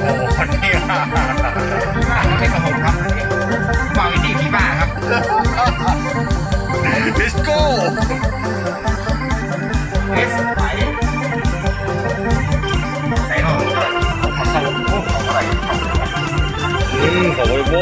โหนี่ไม่กับผมครับบอยนี่พี่บ้าครับดิสโก้ใส่หอมของอะไรของโบ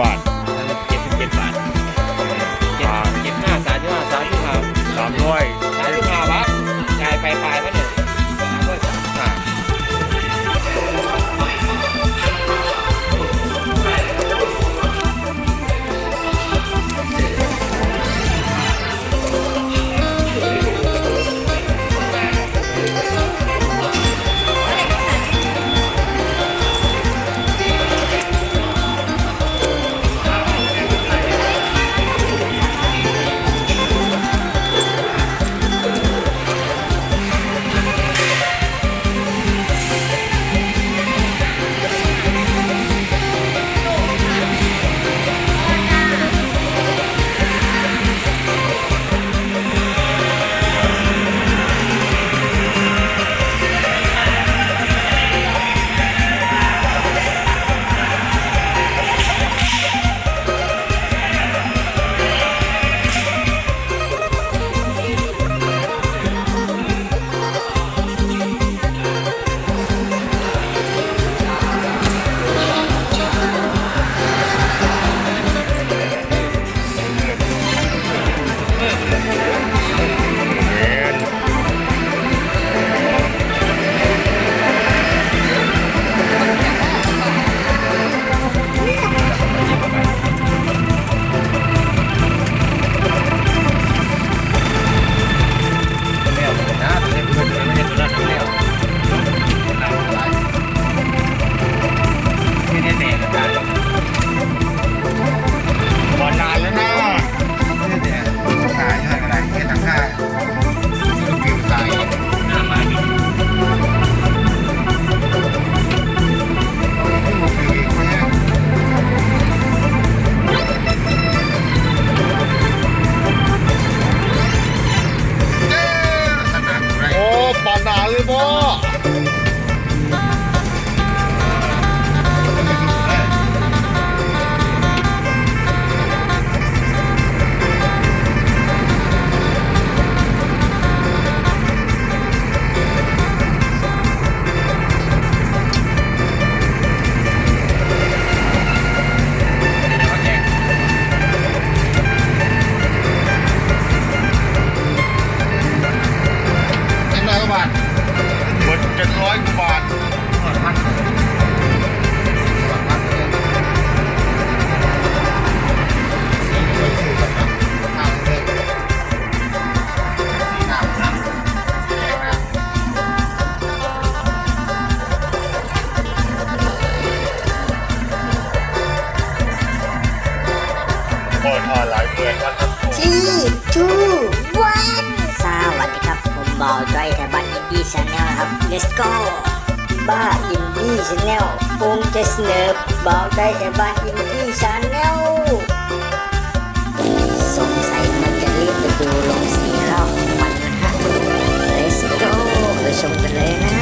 On. าทหมดเจ็ดร้อยกว่าบาท channel ครับ let's go บ้าอินดี้ channel ภูมิใจเสนอบอกได้แต่บ้าอินดี้ channel สงสัยมันจะรีบไปดูโรงสีข้าวมันนะฮะ let's go ไปชมกันเลยนะ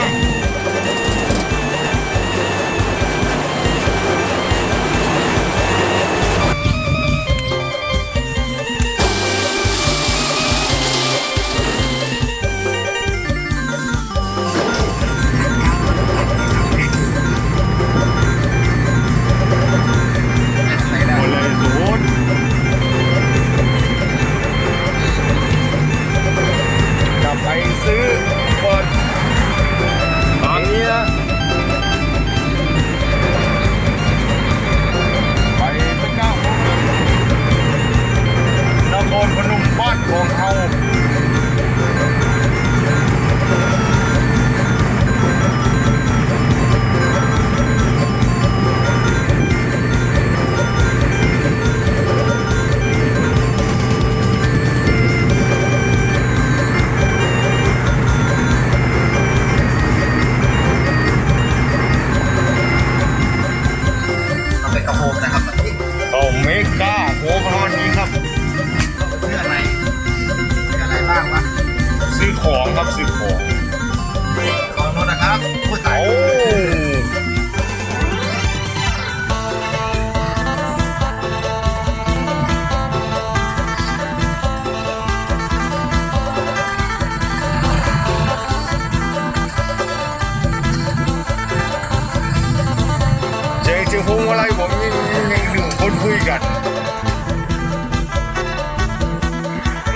อะไรผมยังยังหนึ่งคนคุยกัน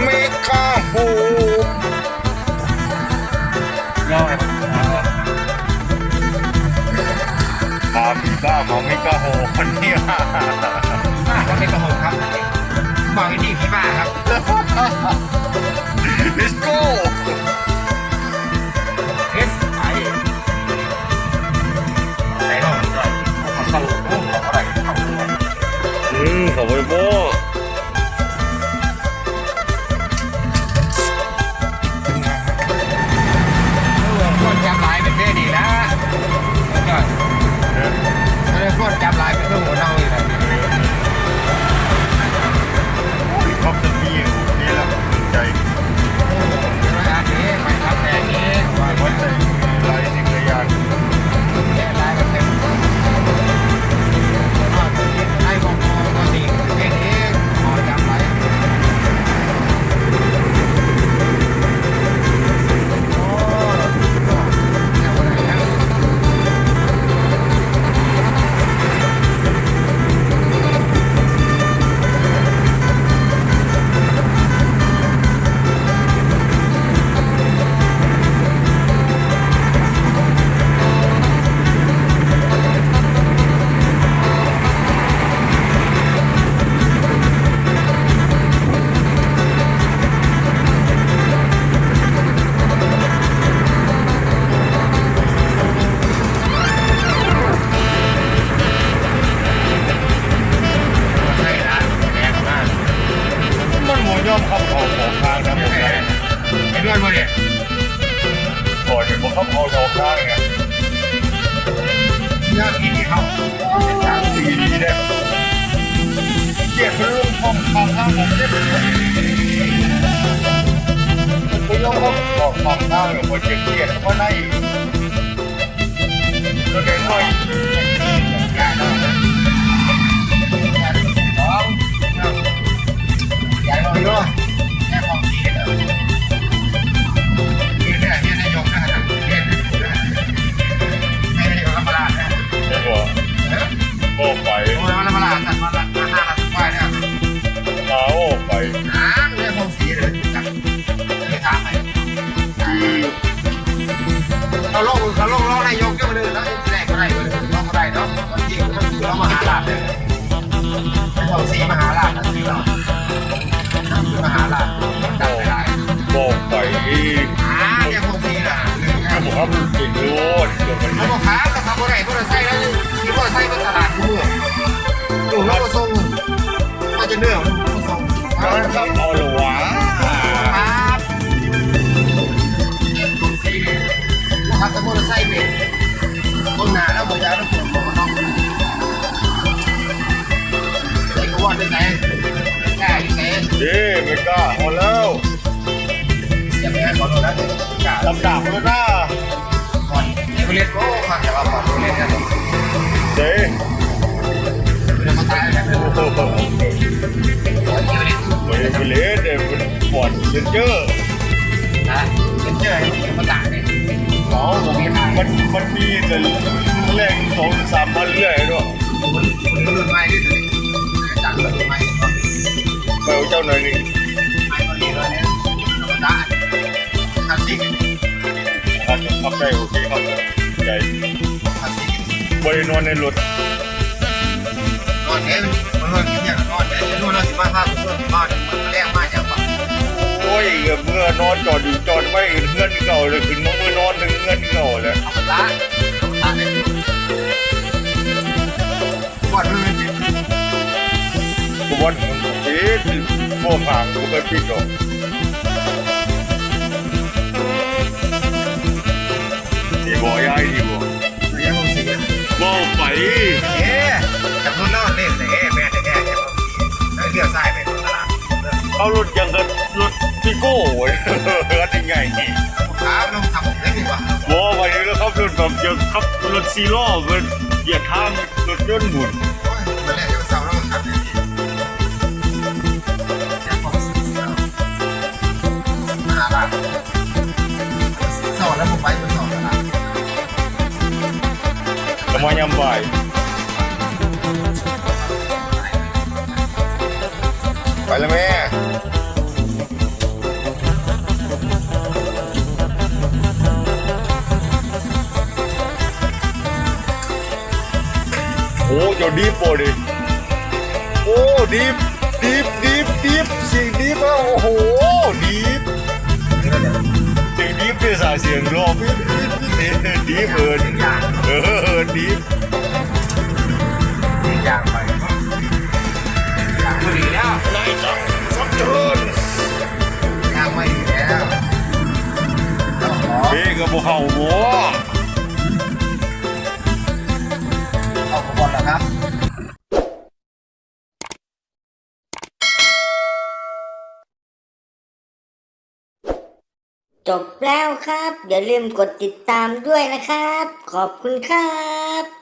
มีข้าหูยอดตามมีก้าของมิก้าโหคนเนี้ย cái dấu không bỏ bỏ ra rồi một chuyện chuyện qua đây rồi cái thôi cả đó Hãy subscribe ของสีมหาราชนะสีเราสีมหาราชต้องดังไปได้บอกไปอีกอ่าเนี่ยของสีน่ะถ้าบอกว่ามับกินโลดเดี๋ยวมันเขาบอกครับต่เขาบอกไหนเขาจะใส่แล้วที่เขาจใส่เนตลาดทั่วถูกแล้วก็ส่งก็จะเนื้อมันส่งครับเอาละวะครับสีนะครับแต่เขาจะใส่เป็น ก็หมดแล้วเสียไปให้ขอโทษนะเดี๋ยวกาลำดับเลยนะก่อนเอเวอเรสต์โอ้ฟังแต่ว่าก่อนเอเวอเรสต์นี่ยเจ๊เป็นมาตายแล้วนะโอ้โหก่อนเอเวอเรสต์เฮ้ยเป็นเลสเด็กเป็นปอดเลนเจอร์นะเป็นเจอเป็นมาตายเลยอ๋อผมมันมันมีแต่แรงสองสามพันเรื่อยด้วยคนคนรุ่นใหม่ด้ หน่อยหนึ่งใหม่ก็ดีเลยเนี่ยมาตายคลาสสิกครับขับได้โอเคครับใจคลาสสิกบริโนอนในรถนอนเนี่ยมันนอนกินอย่างนอนเนี่ยจะนอนเราสิมาภาพส่วนนอนมันแรงมากอย่างแบบโอ้ยเมื่อนอนจอดอยู่จอดไว้เงื่อนเก่าเลยขึ้นมาเมื่อนอนถึงเงื่อนเก่าเลยเอามาตายเอามาตายเนี่ยก่อนมันเป็นกูวันมันเอ๊ะพวกห่างกูไปปิดหรอกที่บ่ย้ายที่บ่ระยะของ สีบ่ไปเอ๊ะจากรุ่นนอนเนี่ยแต่เอ๊ะแม่แต่แม่เนี่ยแล้วเลี้ยวซ้ายไปตลาดเอารถยังกับรถพิโก้เว้ยเฮ็ดยังไงนี่ขาลงทำได้ดีกว่าบ่ไปแล้วครับรถแบบจะขับรถซีล้อเพิ่นเหยียดทางรถยนต์หมุนมันแรกจะเศร้าแล้วมันทำ จะมายามบ่ายไปแล้วแม่โอ้เจ้าดีฟโปดิโอ้ดีฟดีฟดีฟดีฟเสียงดีฟอะโอ้โหดีฟเสียงดีฟเป็นสายเสียงรอบดีฟดีฟเอิญอย่างเออดีฟอย่างไปอย่างไม่ดีแล้วนายจังสักเชิญอย่างไม่ดีแล้วต้องขอเฮ้กับพวกเขาบัวเอาขบวนแล้วครับ จบแล้วครับ อย่าลืมกดติดตามด้วยนะครับ ขอบคุณครับ